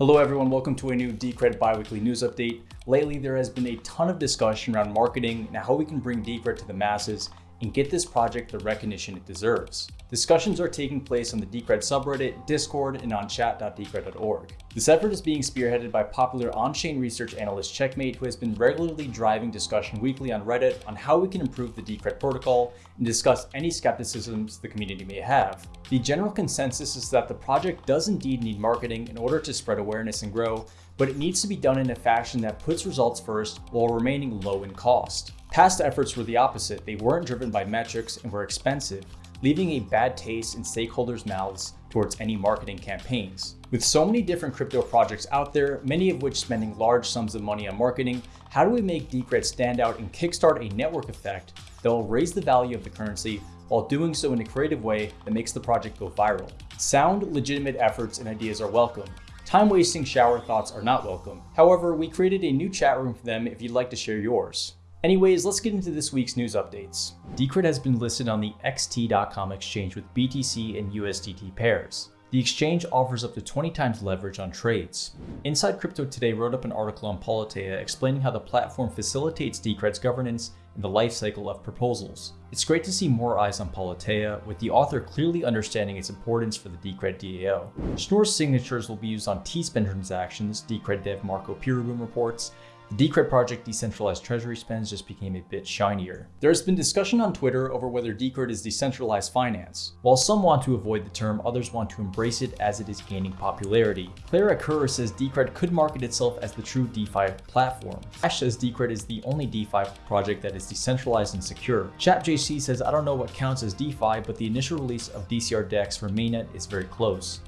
Hello everyone, welcome to a new Decred biweekly news update. Lately, there has been a ton of discussion around marketing and how we can bring Decred to the masses and get this project the recognition it deserves. Discussions are taking place on the Decred subreddit, Discord, and on chat.decred.org. This effort is being spearheaded by popular on-chain research analyst Checkmate, who has been regularly driving discussion weekly on Reddit on how we can improve the Decred protocol and discuss any skepticisms the community may have. The general consensus is that the project does indeed need marketing in order to spread awareness and grow, but it needs to be done in a fashion that puts results first while remaining low in cost. Past efforts were the opposite. They weren't driven by metrics and were expensive, leaving a bad taste in stakeholders' mouths towards any marketing campaigns. With so many different crypto projects out there, many of which spending large sums of money on marketing, how do we make Decred stand out and kickstart a network effect that will raise the value of the currency while doing so in a creative way that makes the project go viral? Sound, legitimate efforts and ideas are welcome. Time-wasting shower thoughts are not welcome. However, we created a new chat room for them if you'd like to share yours. Anyways, let's get into this week's news updates. Decred has been listed on the XT.com exchange with BTC and USDT pairs. The exchange offers up to 20 times leverage on trades. Inside Crypto Today wrote up an article on Politeia explaining how the platform facilitates Decred's governance and the life cycle of proposals. It's great to see more eyes on Politeia, with the author clearly understanding its importance for the Decred DAO. Schnorr's signatures will be used on T-Spend transactions, Decred dev Marco Peereboom reports, the Decred project decentralized treasury spends just became a bit shinier. There has been discussion on Twitter over whether Decred is decentralized finance. While some want to avoid the term, others want to embrace it as it is gaining popularity. Clara Kerr says Decred could market itself as the true DeFi platform. Ash says Decred is the only DeFi project that is decentralized and secure. chappjc says I don't know what counts as DeFi, but the initial release of DCR DEX for mainnet is very close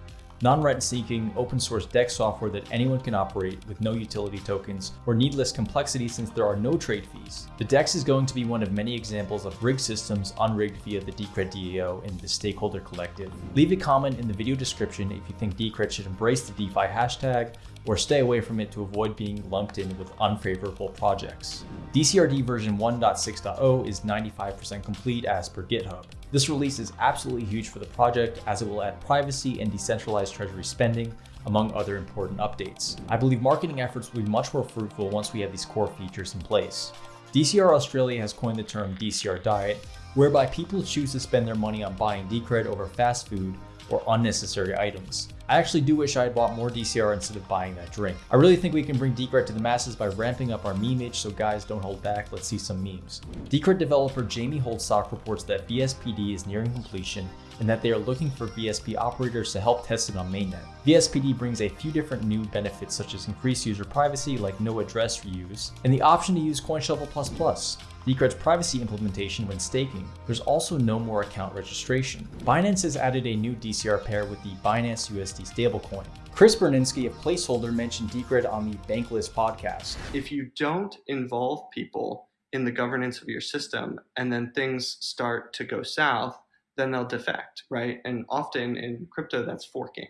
non-rent-seeking, open-source DEX software that anyone can operate with no utility tokens or needless complexity since there are no trade fees. The DEX is going to be one of many examples of rigged systems unrigged via the Decred DAO and the Stakeholder Collective. Leave a comment in the video description if you think Decred should embrace the DeFi hashtag or stay away from it to avoid being lumped in with unfavorable projects. DCRD version 1.6.0 is 95% complete as per GitHub. This release is absolutely huge for the project as it will add privacy and decentralized treasury spending, among other important updates. I believe marketing efforts will be much more fruitful once we have these core features in place. DCR Australia has coined the term DCR diet, whereby people choose to spend their money on buying Decred over fast food or unnecessary items. I actually do wish I had bought more DCR instead of buying that drink. I really think we can bring Decred to the masses by ramping up our memeage, so guys don't hold back, let's see some memes. Decred developer Jamie Holdstock reports that VSPD is nearing completion and that they are looking for VSP operators to help test it on mainnet. VSPD brings a few different new benefits such as increased user privacy like no address reuse, and the option to use CoinShuffle++. Decred's privacy implementation when staking. There's also no more account registration. Binance has added a new DCR pair with the Binance USD stablecoin. Chris Burniske of Placeholder mentioned Decred on the Bankless podcast. If you don't involve people in the governance of your system and then things start to go south, then they'll defect, right? And often in crypto, that's forking.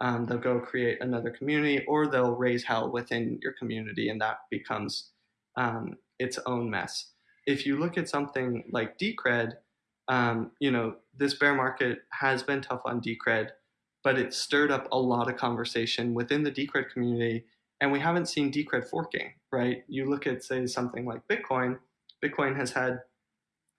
Um, they'll go create another community or they'll raise hell within your community and that becomes um, its own mess if you look at something like Decred, um, you know, this bear market has been tough on Decred, but it stirred up a lot of conversation within the Decred community, and we haven't seen Decred forking, right? You look at, say, something like Bitcoin, Bitcoin has had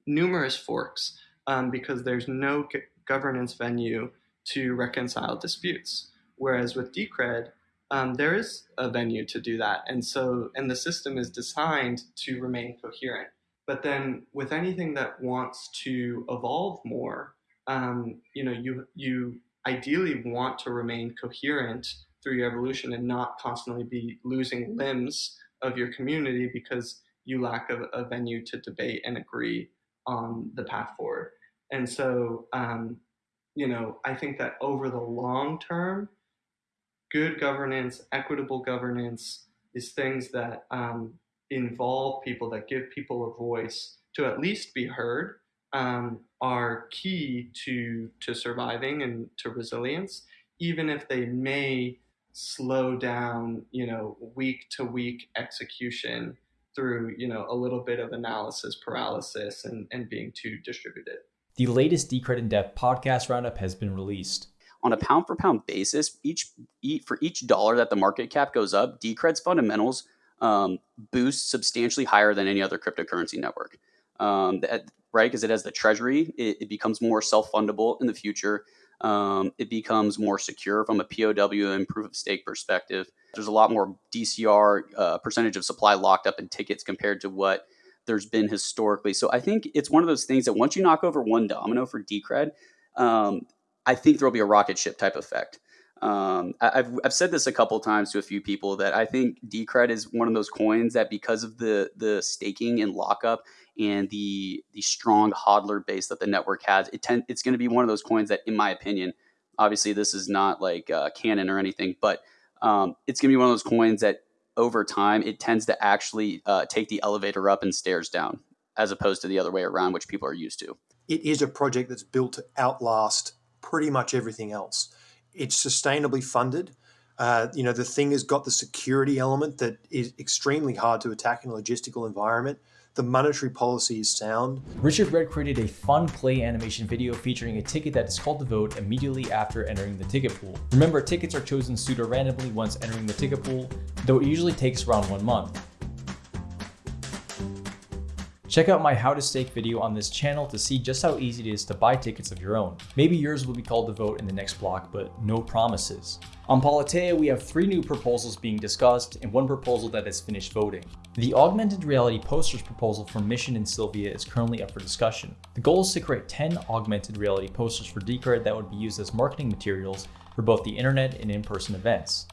numerous forks um, because there's no governance venue to reconcile disputes. Whereas with Decred, um, there is a venue to do that. And so, and the system is designed to remain coherent. But then with anything that wants to evolve more, um, you know, you you ideally want to remain coherent through your evolution and not constantly be losing limbs of your community because you lack a, a venue to debate and agree on the path forward. And so, um, you know, I think that over the long term, good governance, equitable governance is things that um, involve people, that give people a voice to at least be heard, um, are key to to surviving and to resilience, even if they may slow down, you know, week to week execution through, you know, a little bit of analysis paralysis and, and being too distributed. The latest Decred in Depth podcast roundup has been released. on a pound for pound basis, each, for each dollar that the market cap goes up, Decred's fundamentals um, boost substantially higher than any other cryptocurrency network. Um, that, right? Because it has the treasury, it, it becomes more self fundable in the future. Um, it becomes more secure from a POW and proof of stake perspective. There's a lot more DCR uh, percentage of supply locked up in tickets compared to what there's been historically. So I think it's one of those things that once you knock over one domino for Decred, um, I think there'll be a rocket ship type effect. Um, I've, I've said this a couple times to a few people that I think Decred is one of those coins that because of the the staking and lockup and the the strong hodler base that the network has, it tend, it's going to be one of those coins that, in my opinion, obviously this is not like uh, canon or anything, but um, it's going to be one of those coins that over time it tends to actually uh, take the elevator up and stairs down, as opposed to the other way around, which people are used to. It is a project that's built to outlast pretty much everything else. It's sustainably funded. Uh, you know, the thing has got the security element that is extremely hard to attack in a logistical environment. The monetary policy is sound. Richard Red created a fun play animation video featuring a ticket that is called to vote immediately after entering the ticket pool. Remember, tickets are chosen pseudo randomly once entering the ticket pool, though it usually takes around one month. Check out my how to stake video on this channel to see just how easy it is to buy tickets of your own. Maybe yours will be called to vote in the next block, but no promises. On Politeia, we have three new proposals being discussed and one proposal that has finished voting. The augmented reality posters proposal for Mission and Sylvia is currently up for discussion. The goal is to create 10 augmented reality posters for Decred that would be used as marketing materials for both the internet and in-person events.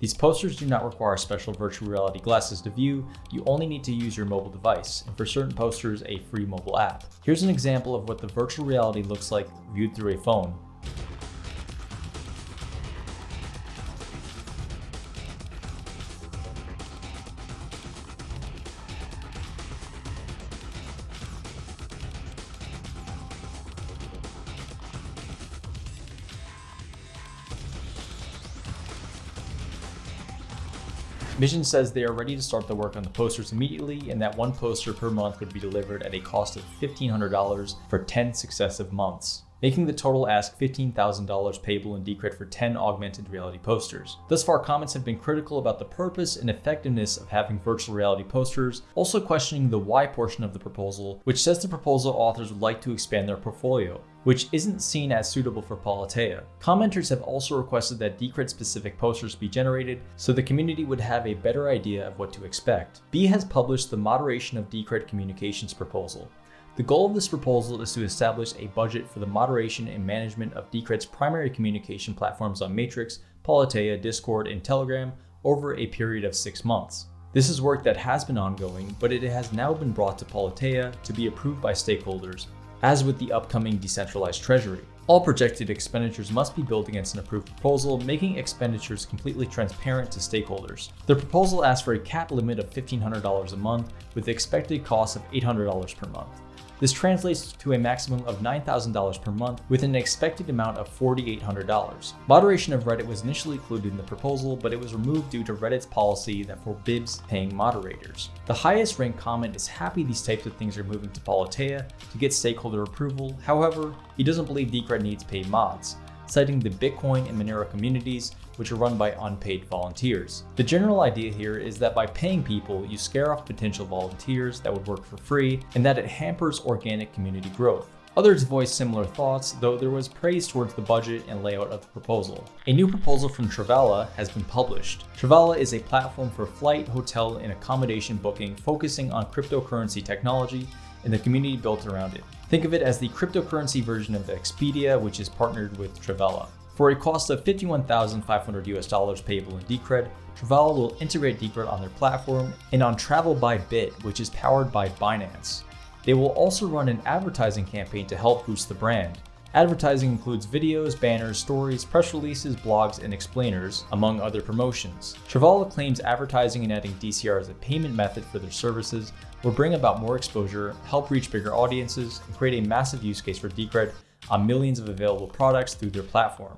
These posters do not require special virtual reality glasses to view, you only need to use your mobile device, and for certain posters, a free mobile app. Here's an example of what the virtual reality looks like viewed through a phone. Mission says they are ready to start the work on the posters immediately and that one poster per month would be delivered at a cost of $1,500 for 10 successive months making the total ask $15,000 payable in Decred for 10 augmented reality posters. Thus far, comments have been critical about the purpose and effectiveness of having virtual reality posters, also questioning the why portion of the proposal, which says the proposal authors would like to expand their portfolio which isn't seen as suitable for Politeia. Commenters have also requested that Decred specific posters be generated so the community would have a better idea of what to expect. B has published the Moderation of Decred Communications proposal. The goal of this proposal is to establish a budget for the moderation and management of Decred's primary communication platforms on Matrix, Politeia, Discord, and Telegram over a period of six months. This is work that has been ongoing, but it has now been brought to Politeia to be approved by stakeholders, as with the upcoming decentralized treasury. All projected expenditures must be billed against an approved proposal, making expenditures completely transparent to stakeholders. The proposal asks for a cap limit of $1,500 a month, with the expected cost of $800 per month. This translates to a maximum of $9,000 per month with an expected amount of $4,800. Moderation of Reddit was initially included in the proposal, but it was removed due to Reddit's policy that forbids paying moderators. The highest ranked comment is happy these types of things are moving to Politeia to get stakeholder approval. However, he doesn't believe Decred needs paid mods citing the Bitcoin and Monero communities, which are run by unpaid volunteers. The general idea here is that by paying people, you scare off potential volunteers that would work for free, and that it hampers organic community growth. Others voiced similar thoughts, though there was praise towards the budget and layout of the proposal. A new proposal from Travala has been published. Travala is a platform for flight, hotel, and accommodation booking focusing on cryptocurrency technology and the community built around it. Think of it as the cryptocurrency version of Expedia, which is partnered with Travala. For a cost of 51,500 US dollars payable in Decred, Travala will integrate Decred on their platform and on Travel by Bit, which is powered by Binance. They will also run an advertising campaign to help boost the brand. Advertising includes videos, banners, stories, press releases, blogs, and explainers, among other promotions. Travala claims advertising and adding DCR as a payment method for their services will bring about more exposure, help reach bigger audiences, and create a massive use case for Decred on millions of available products through their platform.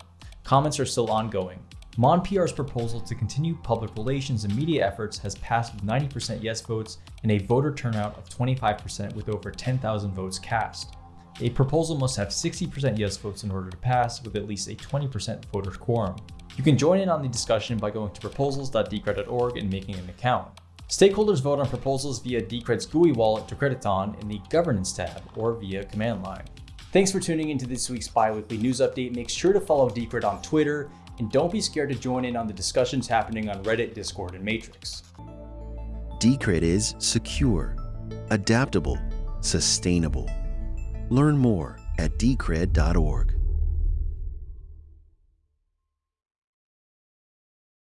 Comments are still ongoing. Monde PR's proposal to continue public relations and media efforts has passed with 90% yes votes and a voter turnout of 25% with over 10,000 votes cast. A proposal must have 60% yes votes in order to pass, with at least a 20% voter quorum. You can join in on the discussion by going to proposals.decred.org and making an account. Stakeholders vote on proposals via Decred's GUI wallet Decrediton in the Governance tab or via command line. Thanks for tuning into this week's biweekly news update. Make sure to follow Decred on Twitter and don't be scared to join in on the discussions happening on Reddit, Discord, and Matrix. Decred is secure, adaptable, sustainable. Learn more at decred.org.